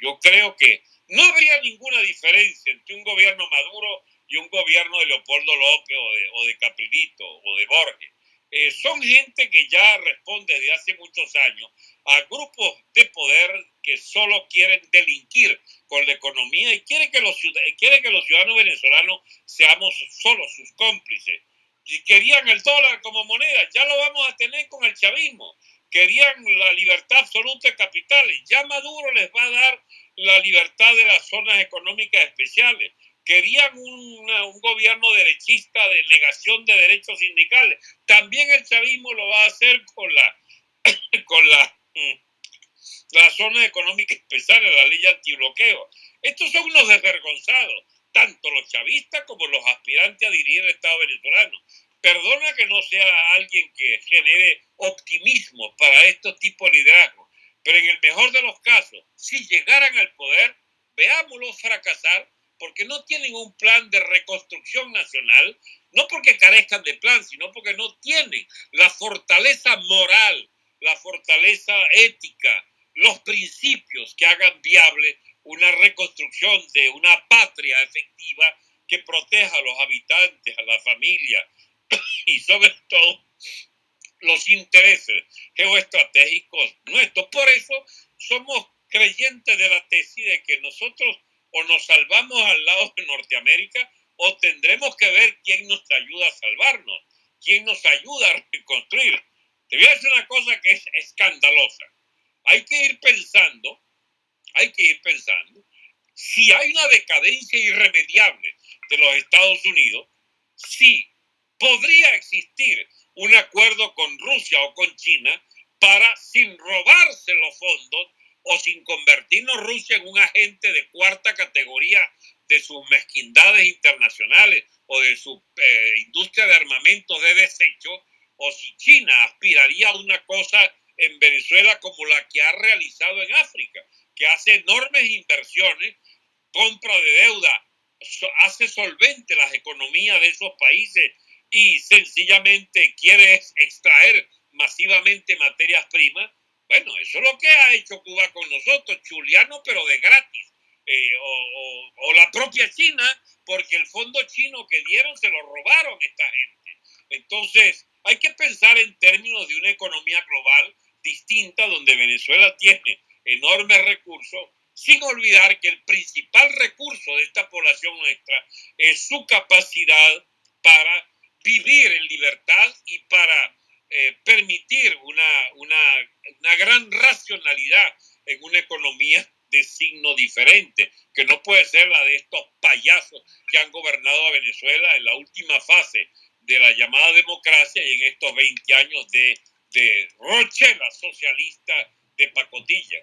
yo creo que no habría ninguna diferencia entre un gobierno Maduro y un gobierno de Leopoldo López o de, o de Caprilito o de Borges. Eh, son gente que ya responde desde hace muchos años a grupos de poder que solo quieren delinquir con la economía y quiere que los, quiere que los ciudadanos venezolanos seamos solo sus cómplices. Si querían el dólar como moneda, ya lo vamos a tener con el chavismo. Querían la libertad absoluta de capitales, ya Maduro les va a dar la libertad de las zonas económicas especiales querían un gobierno derechista de negación de derechos sindicales. También el chavismo lo va a hacer con la, [coughs] con la, mm, la zona económica especial, la ley antibloqueo. Estos son unos desvergonzados, tanto los chavistas como los aspirantes a dirigir el Estado venezolano. Perdona que no sea alguien que genere optimismo para estos tipos de liderazgo, pero en el mejor de los casos, si llegaran al poder, veámoslos fracasar porque no tienen un plan de reconstrucción nacional, no porque carezcan de plan, sino porque no tienen la fortaleza moral, la fortaleza ética, los principios que hagan viable una reconstrucción de una patria efectiva que proteja a los habitantes, a la familia [coughs] y sobre todo los intereses geoestratégicos nuestros. Por eso somos creyentes de la tesis de que nosotros o nos salvamos al lado de Norteamérica o tendremos que ver quién nos ayuda a salvarnos, quién nos ayuda a reconstruir. Te voy a decir una cosa que es escandalosa. Hay que ir pensando, hay que ir pensando, si hay una decadencia irremediable de los Estados Unidos, si podría existir un acuerdo con Rusia o con China para, sin robarse los fondos, o sin convertirnos Rusia en un agente de cuarta categoría de sus mezquindades internacionales o de su eh, industria de armamentos de desecho, o si China aspiraría a una cosa en Venezuela como la que ha realizado en África, que hace enormes inversiones, compra de deuda, hace solvente las economías de esos países y sencillamente quiere extraer masivamente materias primas, bueno, eso es lo que ha hecho Cuba con nosotros, chuliano, pero de gratis. Eh, o, la propia China, porque el fondo chino que dieron se lo robaron esta gente. Entonces, hay que pensar en términos de una economía global distinta donde Venezuela tiene enormes recursos, sin olvidar que el principal recurso de esta población nuestra es su capacidad para vivir en libertad y para eh, permitir una, una, una gran racionalidad en una economía de signo diferente, que no puede ser la de estos payasos que han gobernado a Venezuela en la última fase de la llamada democracia y en estos 20 años de, de Rochela socialista de pacotilla.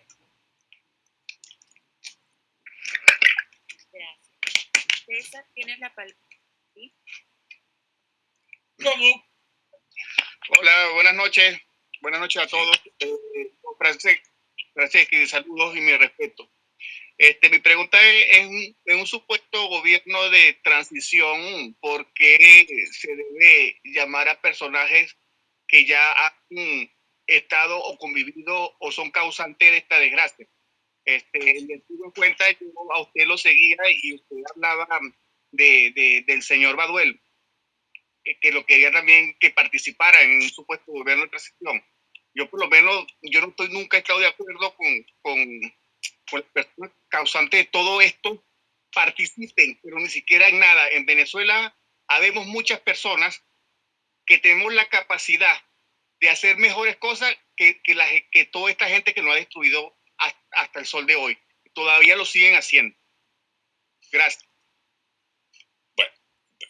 Gracias. César, tienes la palabra. ¿Cómo? Noches. Buenas noches a todos. Eh, Francesca, saludos y mi respeto. Este, mi pregunta es, en, un supuesto gobierno de transición, ¿por qué se debe llamar a personajes que ya han estado o convivido o son causantes de esta desgracia? Este, le tuve en cuenta, yo a usted lo seguía y usted hablaba de, del señor Baduel que lo quería también que participara en un supuesto gobierno de transición. Yo por lo menos, yo no estoy nunca estado de acuerdo con, con, con las personas causantes de todo esto participen, pero ni siquiera en nada. En Venezuela habemos muchas personas que tenemos la capacidad de hacer mejores cosas que, que, la, que toda esta gente que nos ha destruido hasta el sol de hoy. Todavía lo siguen haciendo. Gracias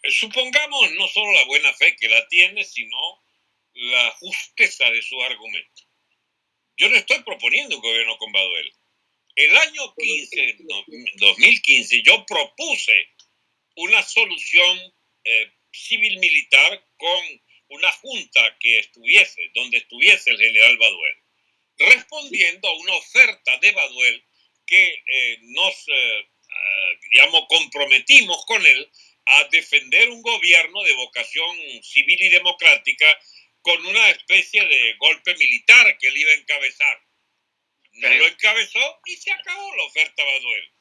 supongamos no solo la buena fe que la tiene, sino la justeza de su argumento. Yo no estoy proponiendo un gobierno con Baduel. El año 15, 2015 yo propuse una solución eh, civil-militar con una junta que estuviese, donde estuviese el general Baduel, respondiendo a una oferta de Baduel que eh, nos, eh, digamos, comprometimos con él a defender un gobierno de vocación civil y democrática con una especie de golpe militar que él iba a encabezar. No lo encabezó y se acabó la oferta Baduel.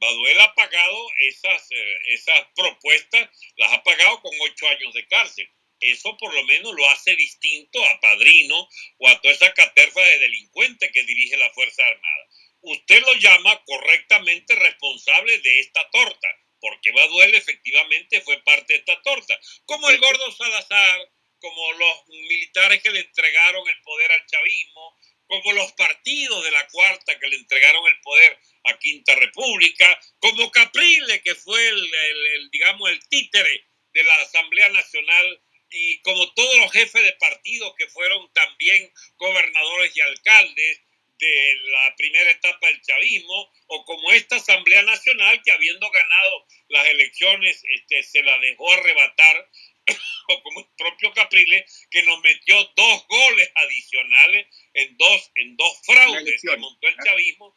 Baduel ha pagado esas, eh, esas propuestas, las ha pagado con ocho años de cárcel. eso por lo menos lo hace distinto a Padrino o a toda esa caterfa de delincuentes que dirige la Fuerza Armada. Usted lo llama correctamente responsable de esta torta, porque Baduel efectivamente fue parte de esta torta, como el gordo Salazar, como los militares que le entregaron el poder al chavismo, como los partidos de la cuarta que le entregaron el poder a Quinta República, como Caprile, que fue el, digamos, el títere de la Asamblea Nacional, y como todos los jefes de partidos que fueron también gobernadores y alcaldes de la primera etapa del chavismo, o como esta Asamblea Nacional que habiendo ganado las elecciones este, se la dejó arrebatar [coughs] o como el propio Capriles, que nos metió dos goles adicionales en dos, en dos fraudes que montó el chavismo.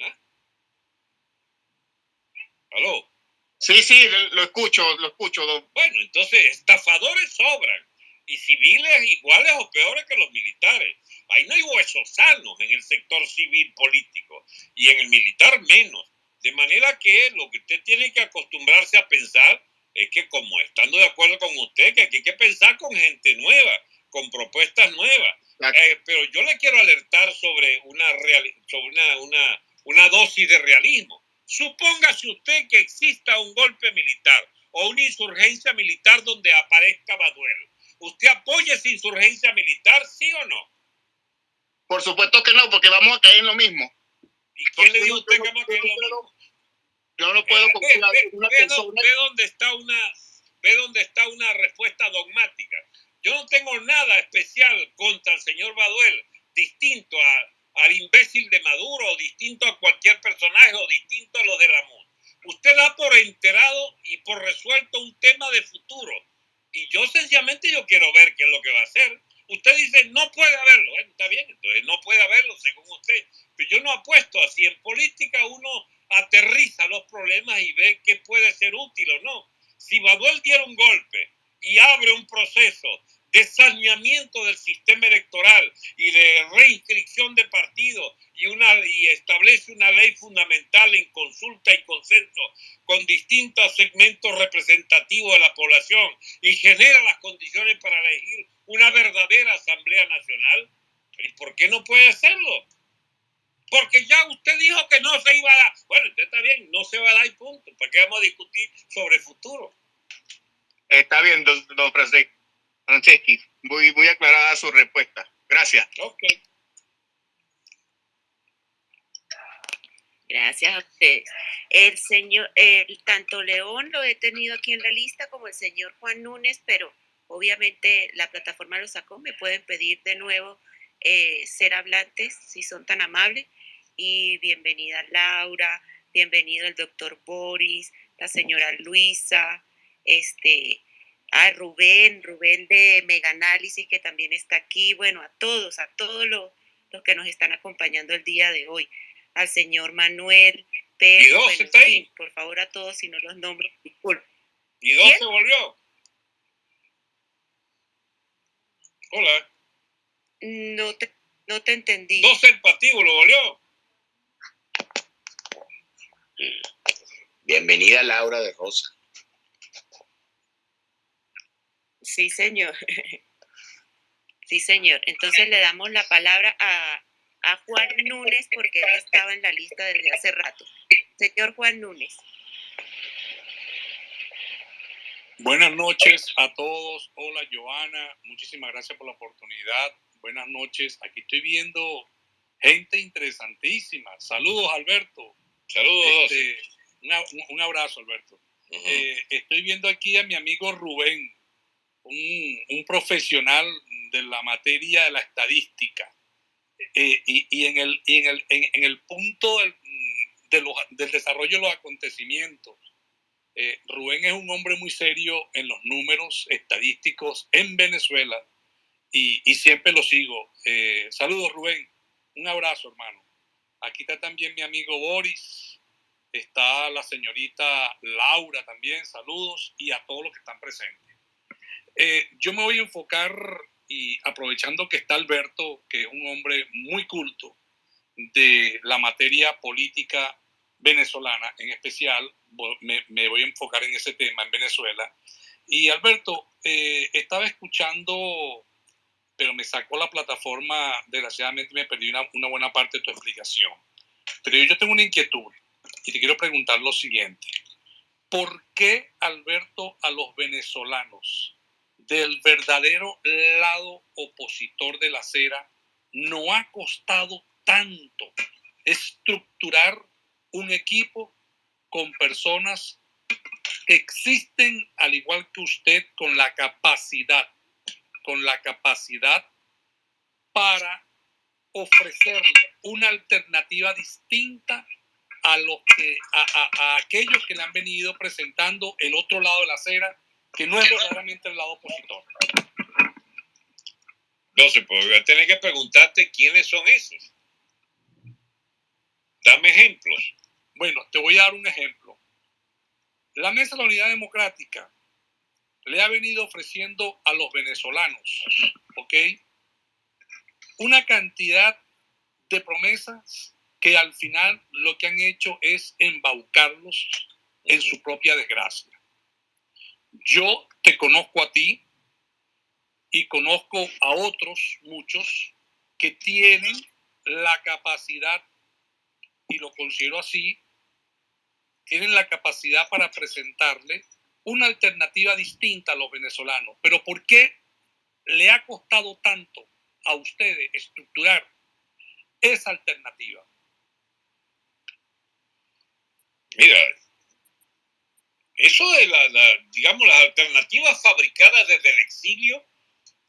¿Ah? ¿Aló? Sí, sí, lo escucho, lo escucho. Bueno, entonces, estafadores sobran y civiles iguales o peores que los militares. Ahí no hay huesos sanos en el sector civil político y en el militar menos. De manera que lo que usted tiene que acostumbrarse a pensar es que como estando de acuerdo con usted, que aquí hay que pensar con gente nueva, con propuestas nuevas. Eh, pero yo le quiero alertar sobre, una, sobre una, una, una dosis de realismo. Supóngase usted que exista un golpe militar o una insurgencia militar donde aparezca Baduel. ¿Usted apoya esa insurgencia militar, sí o no? Por supuesto que no, porque vamos a caer en lo mismo. ¿Y quién le dijo a usted que vamos a caer en lo mismo? Yo no puedo confiar en una persona. Ve dónde está una, ve dónde está una respuesta dogmática. Yo no tengo nada especial contra el señor Baduel, distinto a, al imbécil de Maduro, o distinto a cualquier personaje, o distinto a los de la MUN. Usted da por enterado y por resuelto un tema de futuro. Y yo sencillamente yo quiero ver qué es lo que va a hacer. Usted dice, no puede haberlo. Bueno, está bien, entonces no puede haberlo según usted. Pero yo no apuesto así. En política uno aterriza los problemas y ve qué puede ser útil o no. Si Baduel diera un golpe y abre un proceso de saneamiento del sistema electoral y de reinscripción de partidos y, una, y establece una ley fundamental en consulta y consenso con distintos segmentos representativos de la población y genera las condiciones para elegir una verdadera Asamblea Nacional, ¿y por qué no puede hacerlo? porque ya usted dijo que no se iba a dar. Bueno, usted está bien, no se va a dar y punto. ¿Para qué vamos a discutir sobre el futuro? Está bien, don, don Franceschi. Muy, muy aclarada su respuesta. Gracias. Ok. Gracias a ustedes. El señor, el, tanto León lo he tenido aquí en la lista como el señor Juan Núñez, pero obviamente la plataforma lo sacó. Me pueden pedir de nuevo eh, ser hablantes, si son tan amables y bienvenida Laura, bienvenido el doctor Boris, la señora Luisa, este, a Rubén, Rubén de Mega Análisis que también está aquí, bueno, a todos, a todos los, los que nos están acompañando el día de hoy, al señor Manuel Pérez, ¿Y por favor a todos, si no los nombro, disculpen. ¿Y dos se volvió? Hola. No te, no te entendí. Dos el patíbulo, volvió. Bienvenida Laura de Rosa. Sí, señor. [laughs] Sí, señor. Entonces le damos la palabra a, a Juan Núñez porque él estaba en la lista desde hace rato. Señor Juan Núñez. Buenas noches a todos. Hola, Joana. Muchísimas gracias por la oportunidad. Buenas noches. Aquí estoy viendo gente interesantísima. Saludos, Alberto. Saludos. Este, un, abrazo, Alberto. Eh, estoy viendo aquí a mi amigo Rubén, un, profesional de la materia de la estadística. Eh, y, en, el, punto del, desarrollo de los acontecimientos, eh, Rubén es un hombre muy serio en los números estadísticos en Venezuela y, y siempre lo sigo. saludos, Rubén. Un abrazo, hermano. Aquí está también mi amigo Boris, está la señorita Laura también, saludos y a todos los que están presentes. Eh, yo me voy a enfocar y aprovechando que está Alberto, que es un hombre muy culto de la materia política venezolana, en especial me, voy a enfocar en ese tema en Venezuela. Y Alberto, eh, estaba escuchando, pero me sacó la plataforma, desgraciadamente me perdí una, una buena parte de tu explicación. Pero yo tengo una inquietud y te quiero preguntar lo siguiente. ¿Por qué, Alberto, a los venezolanos del verdadero lado opositor de la acera no ha costado tanto estructurar un equipo con personas que existen, al igual que usted, con la capacidad, con la capacidad para ofrecerle una alternativa distinta a, los que, a, aquellos que le han venido presentando el otro lado de la acera, que no es verdaderamente el lado opositor. No sé, pues voy a tener que preguntarte quiénes son esos. Dame ejemplos. Bueno, te voy a dar un ejemplo. La Mesa de la Unidad Democrática le ha venido ofreciendo a los venezolanos, ¿ok? Una cantidad de promesas que al final lo que han hecho es embaucarlos en su propia desgracia. Yo te conozco a ti y conozco a otros, muchos, que tienen la capacidad, y lo considero así, tienen la capacidad para presentarle una alternativa distinta a los venezolanos. Pero ¿por qué le ha costado tanto a ustedes estructurar esa alternativa? Mira, eso de la, digamos, las alternativas fabricadas desde el exilio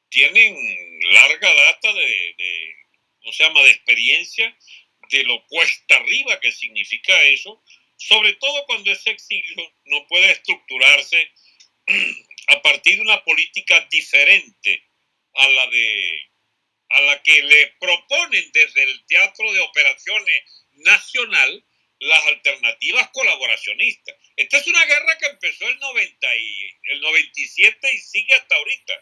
tienen larga data de, de ¿cómo se llama?, de experiencia de lo cuesta arriba que significa eso, sobre todo cuando ese exilio no puede estructurarse [clears throat] a partir de una política diferente a la de a la que le proponen desde el Teatro de Operaciones Nacional las alternativas colaboracionistas. Esta es una guerra que empezó el, 90 y, el 97 y sigue hasta ahorita.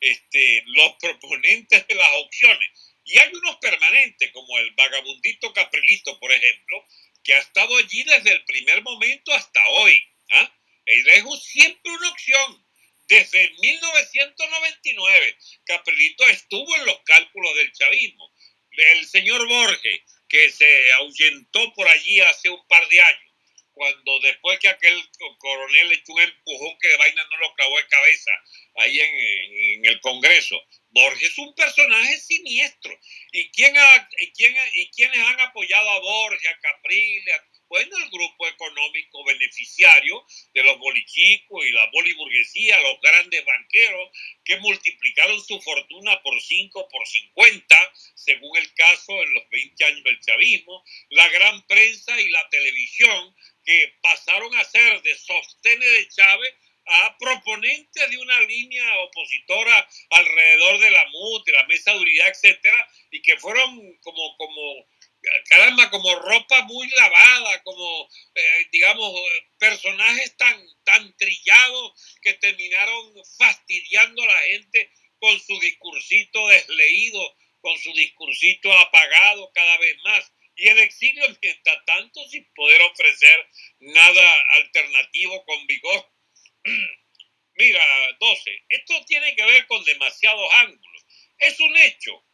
Este, los proponentes de las opciones. Y hay unos permanentes, como el vagabundito Caprilito, por ejemplo, que ha estado allí desde el primer momento hasta hoy. ¿ah? El es siempre una opción. Desde 1999, Caprilito estuvo en los cálculos del chavismo. El señor Borges, que se ahuyentó por allí hace un par de años, cuando después que aquel coronel le echó un empujón que de vaina no lo clavó de cabeza ahí en, el Congreso. Borges es un personaje siniestro. ¿Y, quién y, quién, ¿Y quiénes han apoyado a Borges, a Capriles, bueno, el grupo económico beneficiario de los bolichicos y la boliburguesía, los grandes banqueros que multiplicaron su fortuna por 5, por 50, según el caso en los 20 años del chavismo, la gran prensa y la televisión que pasaron a ser de sostenes de Chávez a proponentes de una línea opositora alrededor de la MUT, de la mesa de unidad, etcétera, y que fueron como, como caramba, como ropa muy lavada, como, eh, digamos, personajes tan, tan trillados que terminaron fastidiando a la gente con su discursito desleído, con su discursito apagado cada vez más. Y el exilio, [laughs] mientras tanto, sin poder ofrecer nada alternativo con vigor. [clears throat] Mira, 12, esto tiene que ver con demasiados ángulos. Es un hecho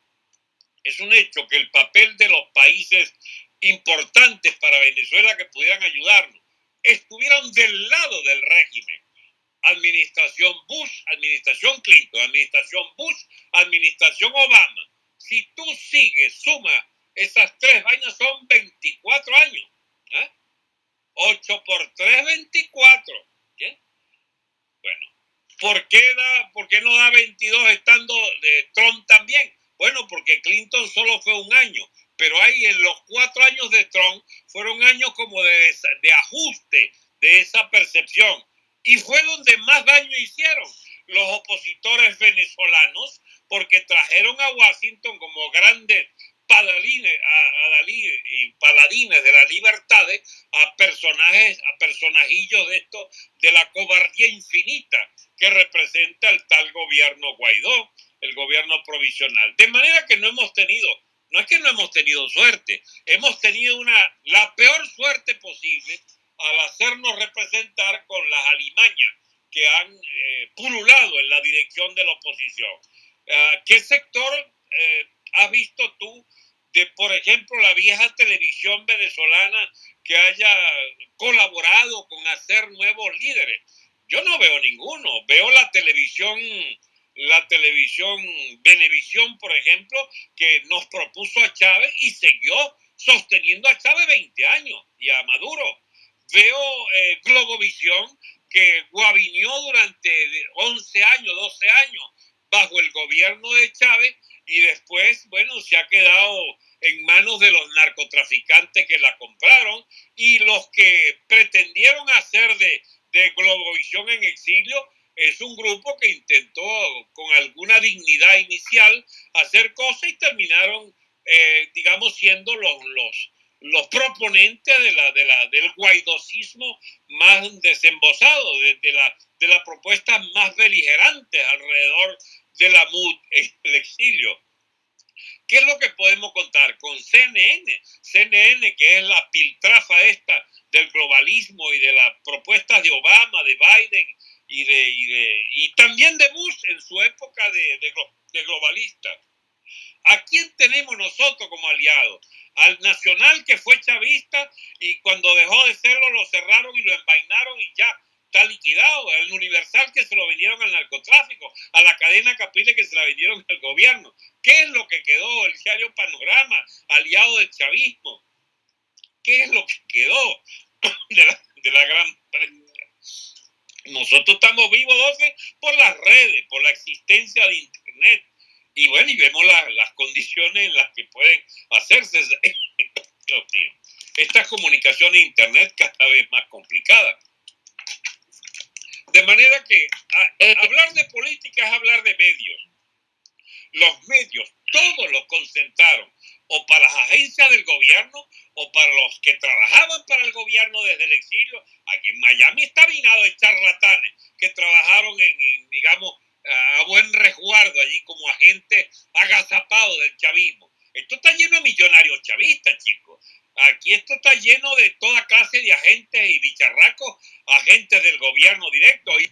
es un hecho que el papel de los países importantes para Venezuela que pudieran ayudarnos estuvieron del lado del régimen. Administración Bush, administración Clinton, administración Bush, administración Obama. Si tú sigues, suma, esas tres vainas son 24 años. 8 ¿eh? por 3, 24. ¿Qué? Bueno, ¿por qué, da, ¿por qué no da 22 estando de Trump también? Bueno, porque Clinton solo fue un año, pero ahí en los cuatro años de Trump fueron años como de, de ajuste de esa percepción. Y fue donde más daño hicieron los opositores venezolanos, porque trajeron a Washington como grandes paladines, a, de las libertades, a personajes, a personajillos de esto, de la cobardía infinita que representa el tal gobierno Guaidó, el gobierno provisional. De manera que no hemos tenido, no es que no hemos tenido suerte, hemos tenido una, la peor suerte posible al hacernos representar con las alimañas que han eh, pululado en la dirección de la oposición. Ah, ¿Qué sector eh, has visto tú de, por ejemplo, la vieja televisión venezolana que haya colaborado con hacer nuevos líderes? Yo no veo ninguno. Veo la televisión, la televisión Venevisión, por ejemplo, que nos propuso a Chávez y siguió sosteniendo a Chávez 20 años y a Maduro. Veo eh, Globovisión que guaviñó durante 11 años, 12 años bajo el gobierno de Chávez y después, bueno, se ha quedado en manos de los narcotraficantes que la compraron y los que pretendieron hacer de, de Globovisión en exilio es un grupo que intentó con alguna dignidad inicial hacer cosas y terminaron, eh, digamos, siendo los, los, los proponentes de la, de la, del guaidosismo más desembosado, de, de, la, de propuesta más beligerante alrededor de la MUD el exilio. ¿Qué es lo que podemos contar? Con CNN, CNN que es la piltrafa esta del globalismo y de las propuestas de Obama, de Biden y, de, y, de, y también de Bush en su época de, de, globalista. ¿A quién tenemos nosotros como aliados? Al Nacional que fue chavista y cuando dejó de serlo lo cerraron y lo envainaron y ya está liquidado. Al Universal que se lo vendieron al narcotráfico, a la cadena Capile que se la vendieron al gobierno. ¿Qué es lo que quedó? El diario Panorama, aliado del chavismo. ¿Qué es lo que quedó [coughs] de la, de la gran prensa? Nosotros estamos vivos, 12, por las redes, por la existencia de Internet y bueno, y vemos la, las condiciones en las que pueden hacerse. [laughs] Dios mío, estas comunicaciones internet cada vez más complicadas. De manera que a, Eh, hablar de política es hablar de medios. Los medios, todos los concentraron o para las agencias del gobierno o para los que trabajaban para el gobierno desde el exilio. Aquí en Miami está minado de charlatanes que trabajaron en, digamos, a buen resguardo allí como agente agazapado del chavismo. Esto está lleno de millonarios chavistas, chicos. Aquí esto está lleno de toda clase de agentes y bicharracos, agentes del gobierno directo. Y